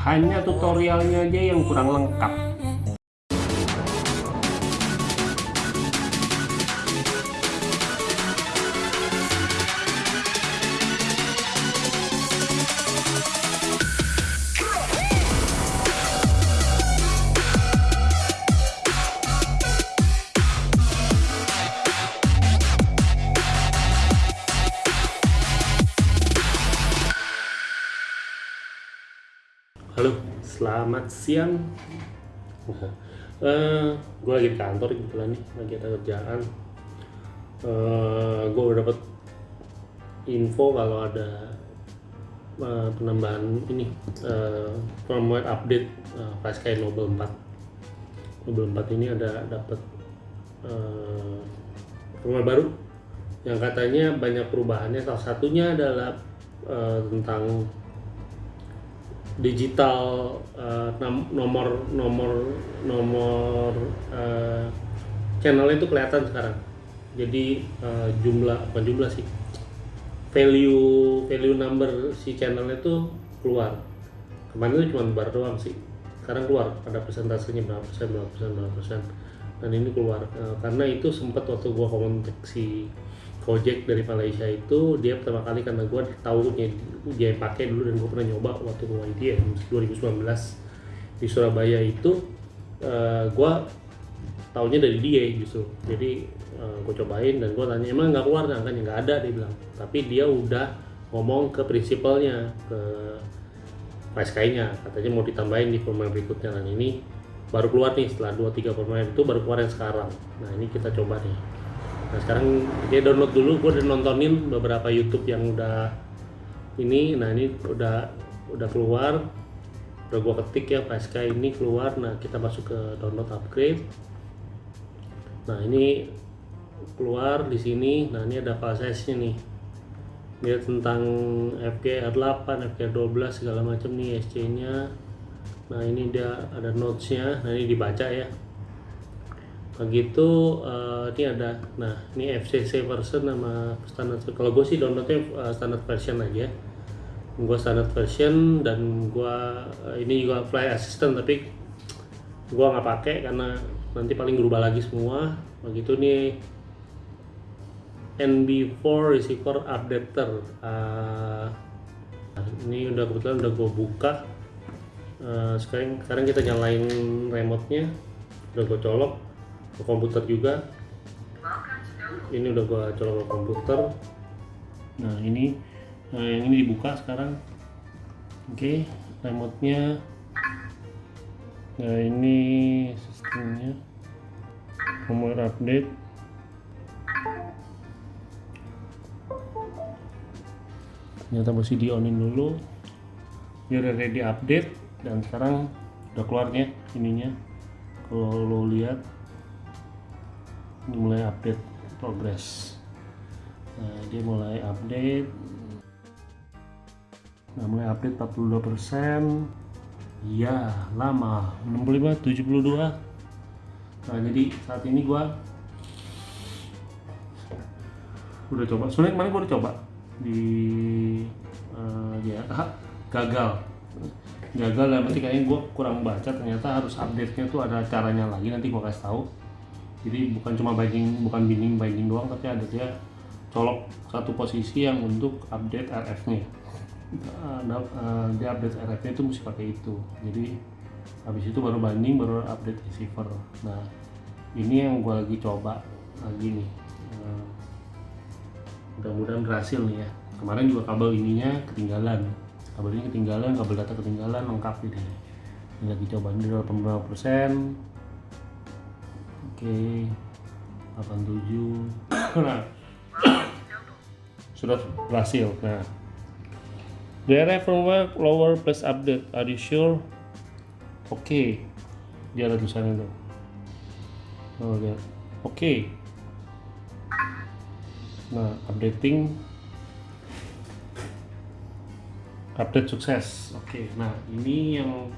hanya tutorialnya aja yang kurang lengkap selamat siang. Uh, gue lagi di kantor kebetulan nih, lagi ada kerjaan. Uh, gue udah dapat info kalau ada uh, penambahan ini uh, firmware update uh, Pascal Noble 4. Noble 4 ini ada dapat uh, firmware baru yang katanya banyak perubahannya. Salah satunya adalah uh, tentang digital uh, nomor nomor nomor uh, channel itu kelihatan sekarang. Jadi uh, jumlah apa jumlah sih value value number si channel itu keluar. Kemarin itu cuma bar doang sih. Sekarang keluar ada persentasenya berapa persen berapa persen berapa persen. Dan ini keluar uh, karena itu sempat waktu gua kontak si Gojek dari Malaysia itu dia pertama kali karena gue tahu dia, dia pakai dulu dan gue pernah nyoba waktu gue ya 2019 di Surabaya itu uh, eh, gue tahunya dari dia justru. Jadi uh, eh, gue cobain dan gue tanya emang nggak keluar? Kan nggak ada dia bilang. Tapi dia udah ngomong ke prinsipalnya ke PSK-nya katanya mau ditambahin di format berikutnya. Dan ini baru keluar nih setelah 2-3 format itu baru keluar yang sekarang. Nah ini kita coba nih nah sekarang dia download dulu. Gue udah nontonin beberapa YouTube yang udah ini. Nah ini udah udah keluar. Udah gue ketik ya PSK ini keluar. Nah kita masuk ke download upgrade. Nah ini keluar di sini. Nah ini ada file size nih. Dia tentang FGR8 FGR12 segala macam nih SC nya nah ini dia ada notes nya nah ini dibaca ya begitu uh, ini ada nah ini FCC version nama standar kalau gue sih downloadnya uh, standard version aja. Gue standard version dan gue uh, ini juga fly assistant tapi gue nggak pakai karena nanti paling berubah lagi semua. Begitu nih NB4 receiver updater. Uh, ini udah kebetulan udah gue buka. Uh, sekarang sekarang kita nyalain remote nya udah gue colok ke komputer juga. Ini udah gua colok ke komputer. Nah ini nah yang ini dibuka sekarang. Oke okay, remote nya nah ini sistemnya. Firmware update. Ternyata masih di onin dulu. Dia udah ready update dan sekarang udah keluarnya ininya. Kalau lo lihat mulai update progress. Nah dia mulai update. Nah mulai update 42 persen. Ya lama. 65 72 nah jadi saat ini gua udah coba. Sebenarnya kemarin gua udah coba di uh, ya gagal. Gagal dan berarti kayaknya gue kurang baca. Ternyata harus update nya tuh ada caranya lagi. Nanti gue kasih tahu jadi bukan cuma binding bukan binding binding doang tapi ada dia colok satu posisi yang untuk update RF nya nah, uh, dia update RF nya itu mesti pakai itu. Jadi habis itu baru binding baru update receiver. Nah ini yang gue lagi coba lagi nih. Uh, mudah-mudahan berhasil nih ya. Kemarin juga kabel ininya ketinggalan. Kabel ini ketinggalan kabel data ketinggalan lengkap ini. Lagi coba ini 85% Oke 87 nah. Sudah berhasil nah. DRF firmware lower plus update. Are you sure? Oke. Okay. dia ada tulisannya tuh. Oh oke. Nah updating. Update sukses. Oke. Okay. nah ini yang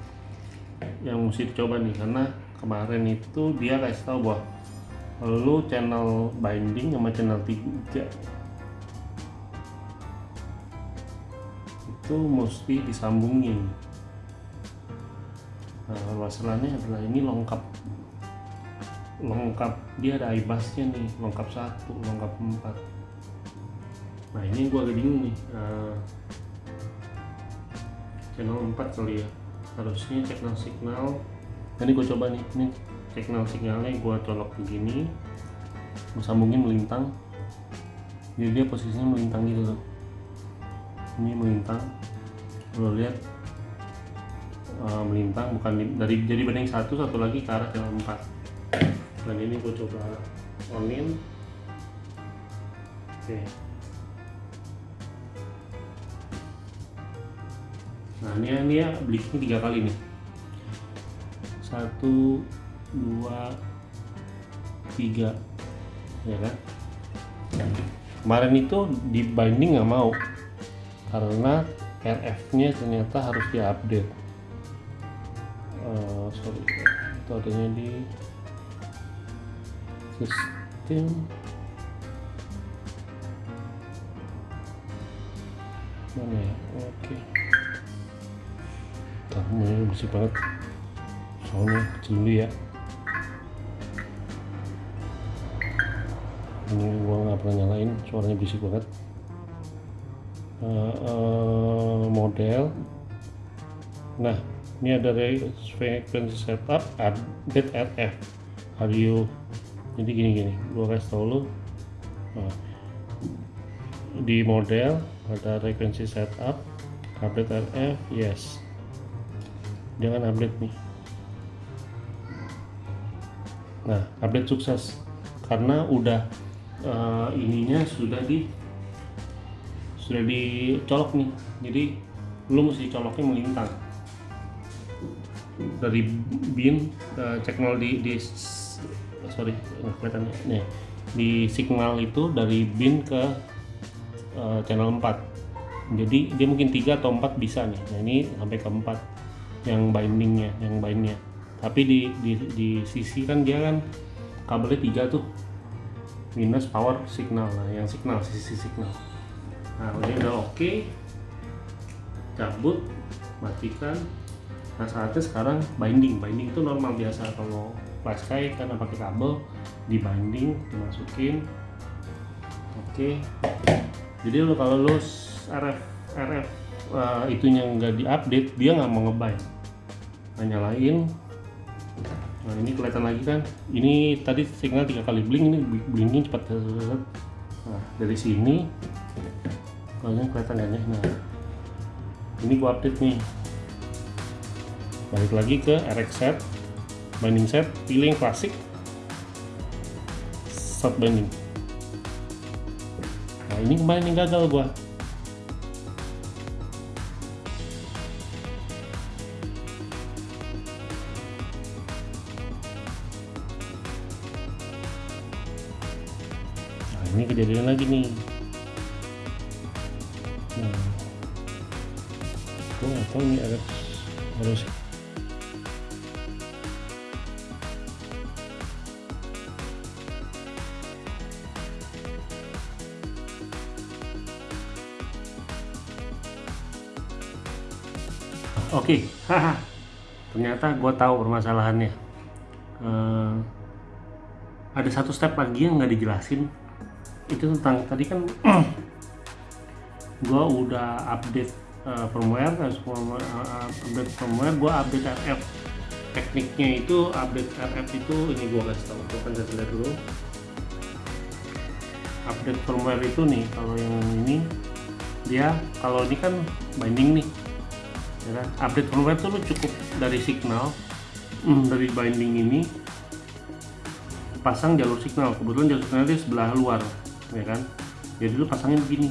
yang mesti dicoba nih karena kemarin itu dia kasih tahu bahwa lu channel binding sama channel 3 itu mesti disambungin. Nah masalahnya adalah ini lengkap. Lengkap dia ada ibasnya nih lengkap satu lengkap empat. Nah ini gua agak bingung nih uh, channel 4 kali ya. Harusnya signal signal ini gue coba nih. Ini signal signalnya gue colok begini gue sambungin melintang. Jadi dia posisinya melintang gitu tuh. Ini melintang. Lo lihat uh, melintang bukan dari jadi banding satu satu lagi ke arah channel 4 dan ini gue coba onin. Oke. Nah ini ya belinya tiga kali nih satu dua tiga. Ya kan? Kemarin itu di binding nggak mau karena RF nya ternyata harus diupdate. Uh, sorry itu adanya di sistem. Mana ya? Oke. Okay. Tahu bersih banget soalnya kecil dulu ya. Ini gua nggak pernah nyalain suaranya berisik banget. Uh, uh, model. Nah ini ada frequency setup update RF audio. Jadi gini gini. Gua kasih tau lu. Nah, di model ada frequency setup update RF yes. Jangan update nih nah update sukses. Karena udah uh, ininya sudah di sudah dicolok nih. Jadi lu mesti coloknya melintang. Dari bin uh, cek nol di, di sorry nggak kelihatan nih di signal itu dari bin ke uh, channel 4 jadi dia mungkin tiga atau empat bisa nih. Nah ini sampai ke 4 yang bindingnya yang bindnya tapi di, di, di sisi kan dia kan kabelnya tiga tuh. Minus power signal. Nah yang signal sisi signal. Nah ini udah oke okay. cabut matikan. Nah saatnya sekarang binding. Binding itu normal biasa. Kalau flash kite karena pakai kabel di binding dimasukin. Oke. Okay. jadi lo kalau lo RF RF uh, itunya nggak diupdate dia nggak mau ngebind. Nah, nyalain nah ini kelihatan lagi kan? Ini tadi signal tiga kali bling ini blingnya cepat nah dari sini kalian kelihatan ya nah ini gua update nih. Balik lagi ke RX set binding set pilih yang klasik start binding. Nah ini kemarin yang gagal gua ini kejadian lagi nih nah gue nggak tahu nih ada harus Oke, okay. ternyata gue tahu permasalahannya. Uh, ada satu step lagi yang nggak dijelasin itu tentang tadi kan gua udah update uh, firmware, uh, update firmware, gua update RF. Tekniknya itu update RF itu ini gua kasih gua kan lihat dulu. Update firmware itu nih, kalau yang ini dia kalau ini kan binding nih, ya kan? Update firmware itu lu cukup dari signal hmm, dari binding ini pasang jalur signal kebetulan jalur signal di sebelah luar ya kan? Jadi lu pasangnya begini.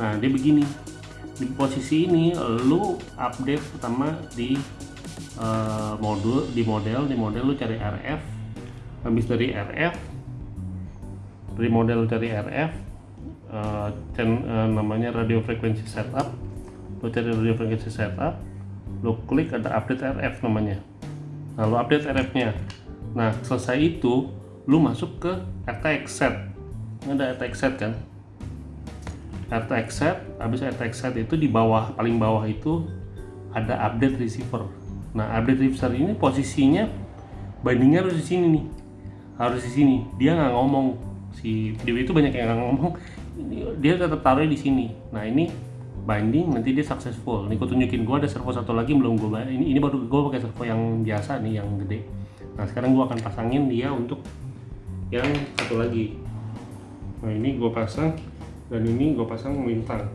Nah dia begini. Di posisi ini lu update pertama di uh, modul di model di model lu cari RF habis dari RF dari model cari RF uh, ten, uh, namanya radio frequency setup. Lu cari radio frequency setup lu klik ada update RF namanya. Lalu update RF nya nah selesai itu lu masuk ke RTX set ada attack set kan? RTX set habis RTX set itu di bawah paling bawah itu ada update receiver. Nah update receiver ini posisinya bindingnya harus di sini nih. Harus di sini. Dia nggak ngomong. Si Dewi itu banyak yang nggak ngomong. Dia tetap taruh di sini. Nah ini binding nanti dia successful. Nih gue tunjukin. Gue ada servo satu lagi belum gue ini ini baru gue pakai servo yang biasa nih yang gede. Nah sekarang gue akan pasangin dia untuk yang satu lagi nah ini gue pasang dan ini gue pasang melintang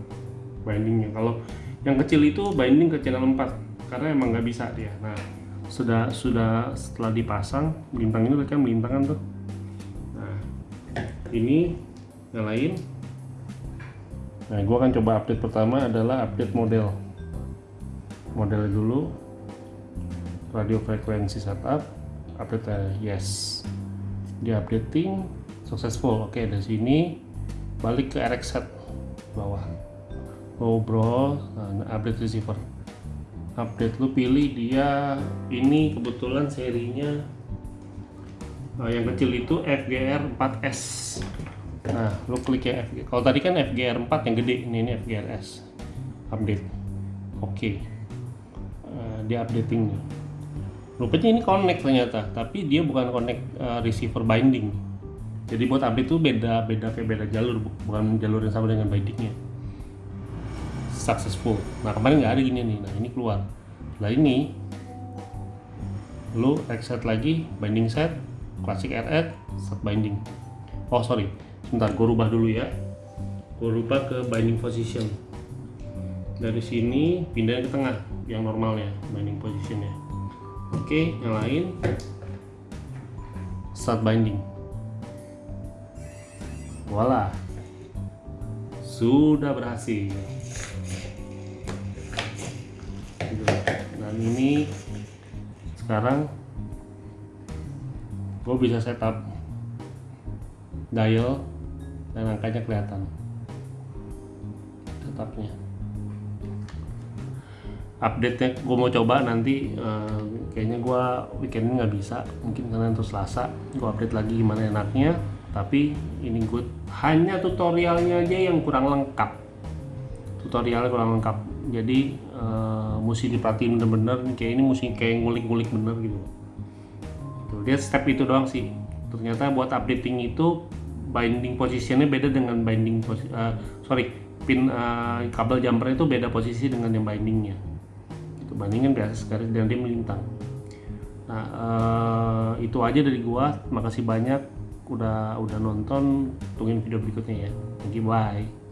bindingnya. Kalau yang kecil itu binding ke channel 4 karena emang nggak bisa dia. Nah sudah sudah setelah dipasang bintang ini kan melintangan tuh. Nah ini nyalain. Nah gua akan coba update pertama adalah update model. Model dulu radio frekuensi setup update uh, yes. Di updating successful. Oke dari sini balik ke RX set bawah. Ngobrol nah, update receiver. Update lu pilih dia ini kebetulan serinya uh, yang kecil itu FGR 4S nah lu klik ya kalau tadi kan FGR 4 yang gede ini ini FGRS update. Oke. Okay. uh, dia updating nih rupanya ini connect ternyata tapi dia bukan connect uh, receiver binding jadi buat update tuh beda beda kayak beda jalur bukan jalur yang sama dengan bindingnya successful. Nah kemarin nggak ada gini nih. Nah ini keluar. Nah ini lu reset lagi binding set classic RX set binding. Oh sorry. Sebentar gue rubah dulu ya. Gue rubah ke binding position. Dari sini pindah ke tengah yang normalnya binding positionnya. Oke nyalain start binding voila. Sudah berhasil. Dan ini sekarang gue bisa setup dial dan angkanya kelihatan. Setupnya update nya gue mau coba nanti uh, kayaknya gue weekend nggak bisa. Mungkin karena terus selasa gue update lagi gimana enaknya tapi ini gue hanya tutorialnya aja yang kurang lengkap. Tutorialnya kurang lengkap. Jadi uh, mesti diperhatiin bener-bener. Kayak ini mesti kayak ngulik-ngulik bener gitu. Tuh, dia step itu doang sih. Ternyata buat updating itu binding posisinya beda dengan binding posi uh, sorry pin uh, kabel jumper itu beda posisi dengan yang bindingnya. Itu bandingin biasa sekali dan dia melintang. Nah uh, itu aja dari gua. Makasih banyak udah udah nonton tungguin video berikutnya ya. Thank you bye